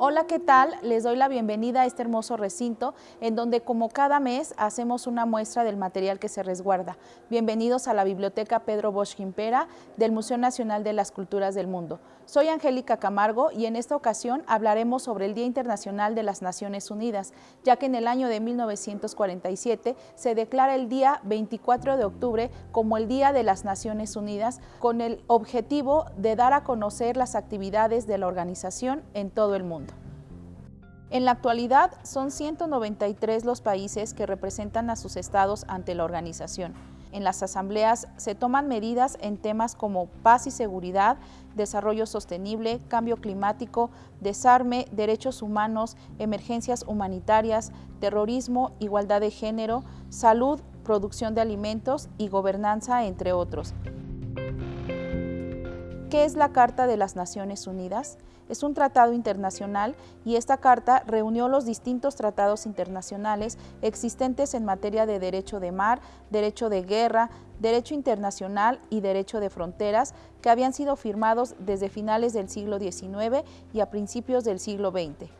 Hola, ¿qué tal? Les doy la bienvenida a este hermoso recinto en donde como cada mes hacemos una muestra del material que se resguarda. Bienvenidos a la Biblioteca Pedro Bosch Gimpera del Museo Nacional de las Culturas del Mundo. Soy Angélica Camargo y en esta ocasión hablaremos sobre el Día Internacional de las Naciones Unidas, ya que en el año de 1947 se declara el día 24 de octubre como el Día de las Naciones Unidas con el objetivo de dar a conocer las actividades de la organización en todo el mundo. En la actualidad son 193 los países que representan a sus estados ante la organización. En las asambleas se toman medidas en temas como paz y seguridad, desarrollo sostenible, cambio climático, desarme, derechos humanos, emergencias humanitarias, terrorismo, igualdad de género, salud, producción de alimentos y gobernanza, entre otros. ¿Qué es la Carta de las Naciones Unidas? Es un tratado internacional y esta carta reunió los distintos tratados internacionales existentes en materia de derecho de mar, derecho de guerra, derecho internacional y derecho de fronteras que habían sido firmados desde finales del siglo XIX y a principios del siglo XX.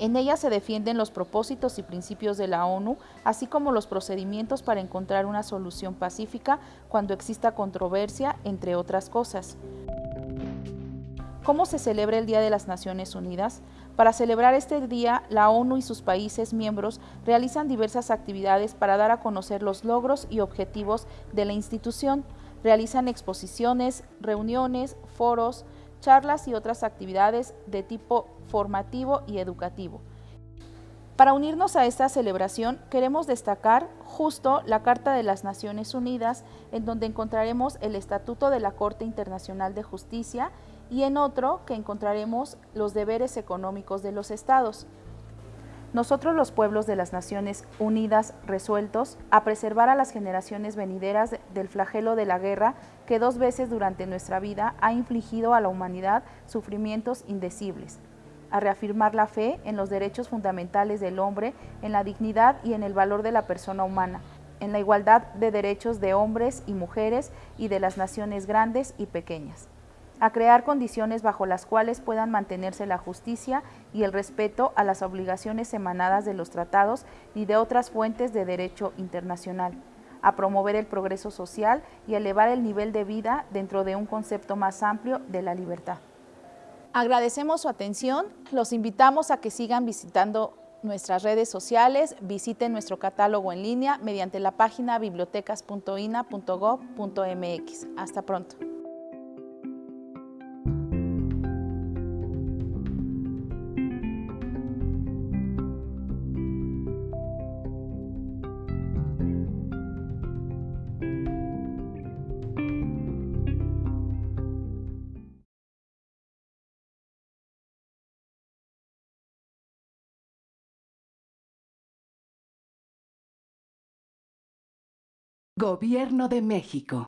En ella se defienden los propósitos y principios de la ONU, así como los procedimientos para encontrar una solución pacífica cuando exista controversia, entre otras cosas. ¿Cómo se celebra el Día de las Naciones Unidas? Para celebrar este día, la ONU y sus países miembros realizan diversas actividades para dar a conocer los logros y objetivos de la institución. Realizan exposiciones, reuniones, foros, charlas y otras actividades de tipo formativo y educativo. Para unirnos a esta celebración queremos destacar justo la Carta de las Naciones Unidas, en donde encontraremos el Estatuto de la Corte Internacional de Justicia y en otro que encontraremos los deberes económicos de los estados. Nosotros los pueblos de las Naciones Unidas resueltos a preservar a las generaciones venideras del flagelo de la guerra que dos veces durante nuestra vida ha infligido a la humanidad sufrimientos indecibles, a reafirmar la fe en los derechos fundamentales del hombre, en la dignidad y en el valor de la persona humana, en la igualdad de derechos de hombres y mujeres y de las naciones grandes y pequeñas a crear condiciones bajo las cuales puedan mantenerse la justicia y el respeto a las obligaciones emanadas de los tratados y de otras fuentes de derecho internacional, a promover el progreso social y elevar el nivel de vida dentro de un concepto más amplio de la libertad. Agradecemos su atención, los invitamos a que sigan visitando nuestras redes sociales, visiten nuestro catálogo en línea mediante la página bibliotecas.ina.gov.mx. Hasta pronto. Gobierno de México